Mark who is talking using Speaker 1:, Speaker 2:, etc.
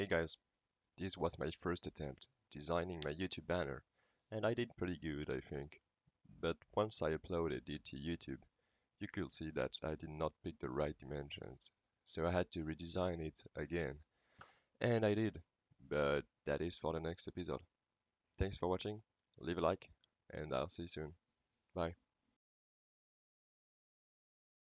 Speaker 1: Hey guys, this was my first attempt designing my YouTube banner and I did pretty good I think. But once I uploaded it to YouTube, you could see that I did not pick the right dimensions. So I had to redesign it again. And I did, but that is for the next episode. Thanks for watching, leave a like, and I'll see you soon. Bye.